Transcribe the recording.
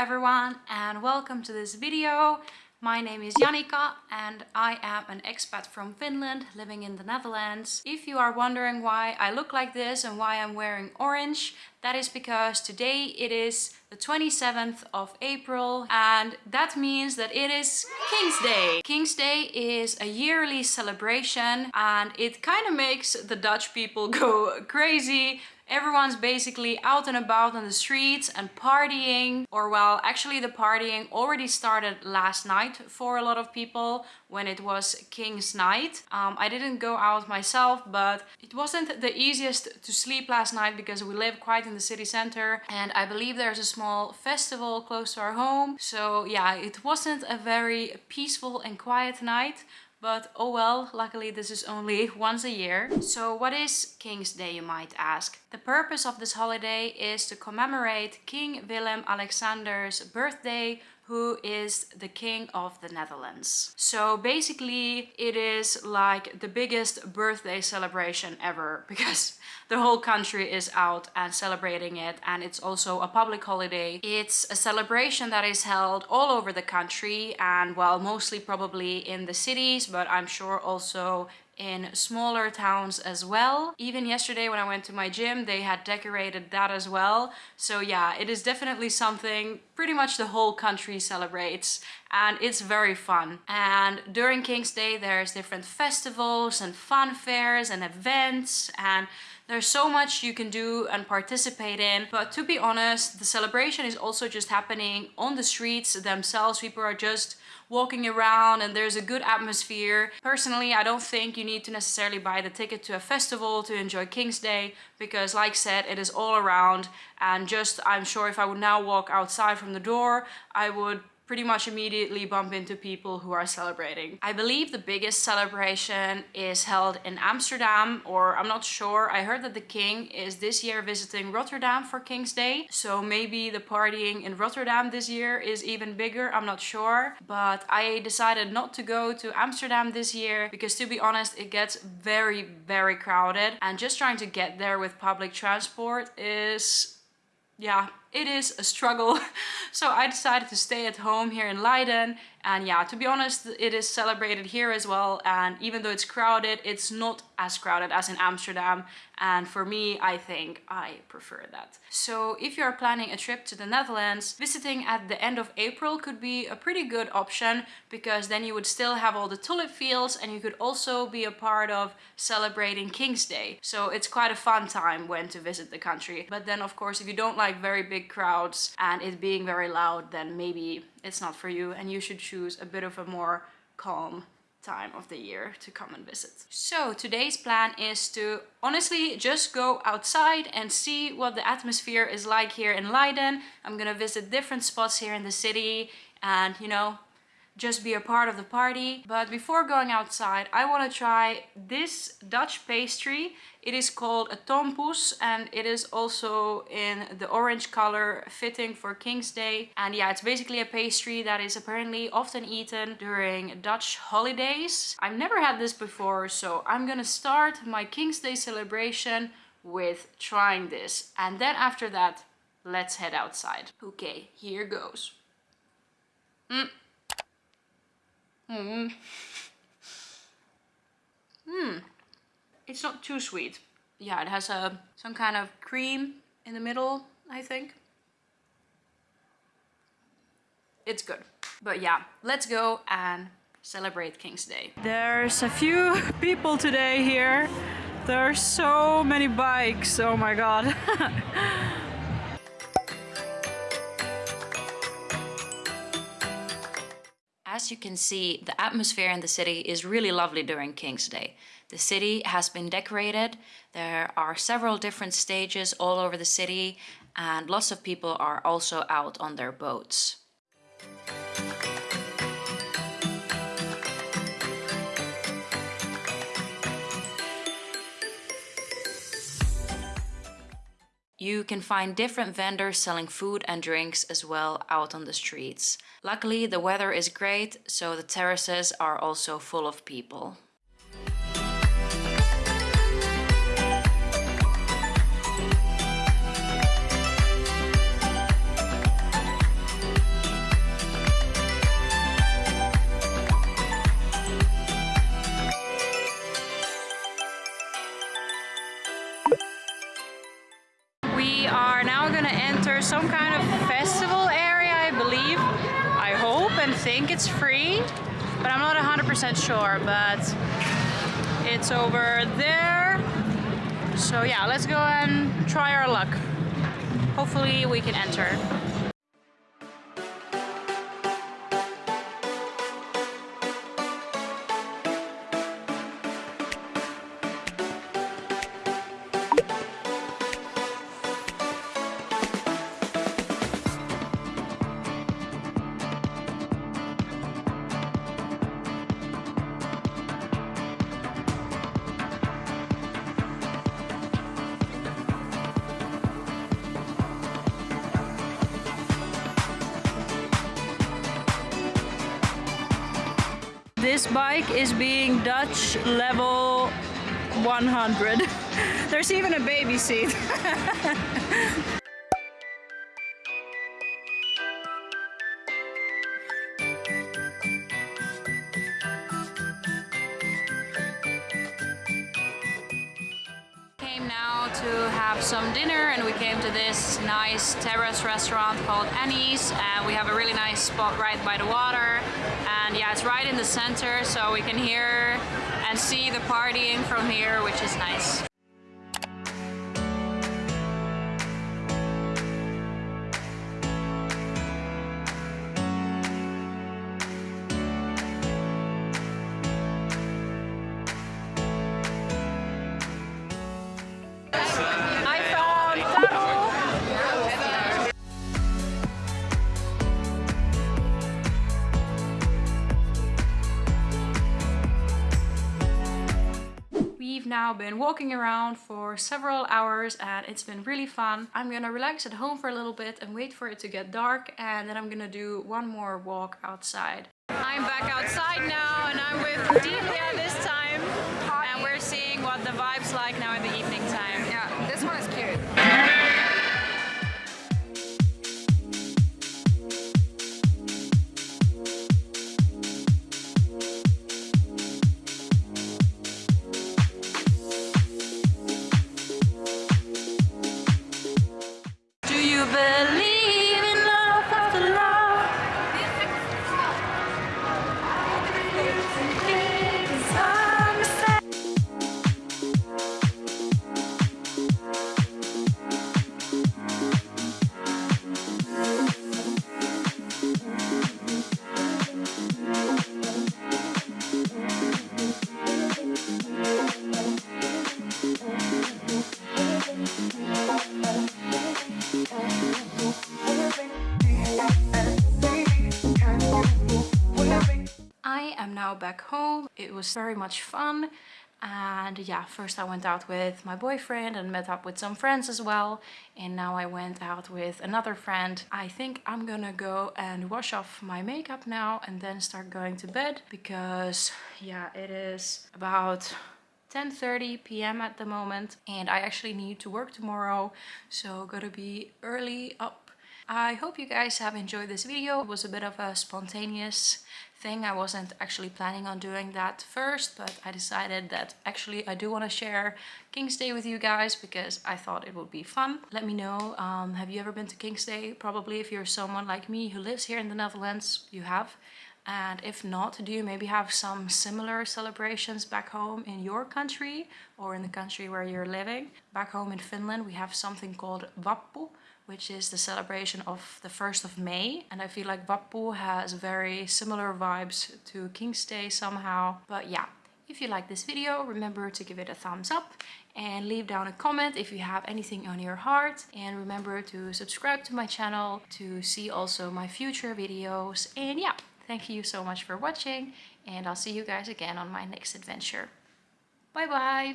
everyone and welcome to this video. My name is Janika and I am an expat from Finland living in the Netherlands. If you are wondering why I look like this and why I'm wearing orange, that is because today it is the 27th of April and that means that it is King's Day. King's Day is a yearly celebration and it kind of makes the Dutch people go crazy Everyone's basically out and about on the streets and partying or well actually the partying already started last night for a lot of people when it was King's Night. Um, I didn't go out myself but it wasn't the easiest to sleep last night because we live quite in the city center and I believe there's a small festival close to our home so yeah it wasn't a very peaceful and quiet night but oh well, luckily this is only once a year. So what is King's Day you might ask? The purpose of this holiday is to commemorate King Willem Alexander's birthday who is the king of the Netherlands. So basically it is like the biggest birthday celebration ever because the whole country is out and celebrating it and it's also a public holiday. It's a celebration that is held all over the country and well mostly probably in the cities but I'm sure also in smaller towns as well. Even yesterday when I went to my gym, they had decorated that as well. So yeah, it is definitely something pretty much the whole country celebrates and it's very fun. And during King's Day, there's different festivals and fun fairs and events and there's so much you can do and participate in, but to be honest, the celebration is also just happening on the streets themselves. People are just walking around and there's a good atmosphere. Personally, I don't think you need to necessarily buy the ticket to a festival to enjoy King's Day because like said, it is all around and just I'm sure if I would now walk outside from the door, I would pretty much immediately bump into people who are celebrating. I believe the biggest celebration is held in Amsterdam or I'm not sure. I heard that the king is this year visiting Rotterdam for King's Day. So maybe the partying in Rotterdam this year is even bigger. I'm not sure. But I decided not to go to Amsterdam this year because to be honest it gets very very crowded and just trying to get there with public transport is yeah it is a struggle. so I decided to stay at home here in Leiden. And yeah, to be honest, it is celebrated here as well. And even though it's crowded, it's not as crowded as in Amsterdam. And for me, I think I prefer that. So if you're planning a trip to the Netherlands, visiting at the end of April could be a pretty good option because then you would still have all the tulip fields and you could also be a part of celebrating King's Day. So it's quite a fun time when to visit the country. But then of course, if you don't like very big big crowds and it being very loud, then maybe it's not for you and you should choose a bit of a more calm time of the year to come and visit. So today's plan is to honestly just go outside and see what the atmosphere is like here in Leiden. I'm gonna visit different spots here in the city and you know just be a part of the party. But before going outside, I want to try this Dutch pastry. It is called a tompouce and it is also in the orange color fitting for King's Day. And yeah, it's basically a pastry that is apparently often eaten during Dutch holidays. I've never had this before, so I'm gonna start my King's Day celebration with trying this. And then after that, let's head outside. Okay, here goes. Mm. Hmm. Hmm. It's not too sweet. Yeah, it has a some kind of cream in the middle, I think. It's good. But yeah, let's go and celebrate King's Day. There's a few people today here. There are so many bikes. Oh my god. As you can see, the atmosphere in the city is really lovely during King's Day. The city has been decorated, there are several different stages all over the city and lots of people are also out on their boats. You can find different vendors selling food and drinks as well out on the streets. Luckily, the weather is great, so the terraces are also full of people. some kind it's free, but I'm not 100% sure, but it's over there. So yeah, let's go and try our luck. Hopefully we can enter. This bike is being Dutch level 100. There's even a baby seat. came now to have some dinner and we came to this nice terrace restaurant called Annie's and we have a really nice spot right by the water and yeah it's right in the center so we can hear and see the partying from here which is nice. Now been walking around for several hours and it's been really fun. I'm gonna relax at home for a little bit and wait for it to get dark and then I'm gonna do one more walk outside. I'm back outside now and I'm with Delia this time and we're seeing what the vibe's like now in the evening time. Yeah, this one is cute. Back home. It was very much fun. And yeah, first I went out with my boyfriend and met up with some friends as well. And now I went out with another friend. I think I'm gonna go and wash off my makeup now and then start going to bed because yeah, it is about 10:30 p.m. at the moment and I actually need to work tomorrow so gotta be early up I hope you guys have enjoyed this video. It was a bit of a spontaneous thing. I wasn't actually planning on doing that first, but I decided that actually I do want to share King's Day with you guys because I thought it would be fun. Let me know, um, have you ever been to King's Day? Probably if you're someone like me who lives here in the Netherlands, you have. And if not, do you maybe have some similar celebrations back home in your country or in the country where you're living? Back home in Finland, we have something called Vappu, which is the celebration of the 1st of May. And I feel like Vappu has very similar vibes to King's Day somehow. But yeah, if you like this video, remember to give it a thumbs up and leave down a comment if you have anything on your heart. And remember to subscribe to my channel to see also my future videos. And yeah, thank you so much for watching and I'll see you guys again on my next adventure. Bye bye!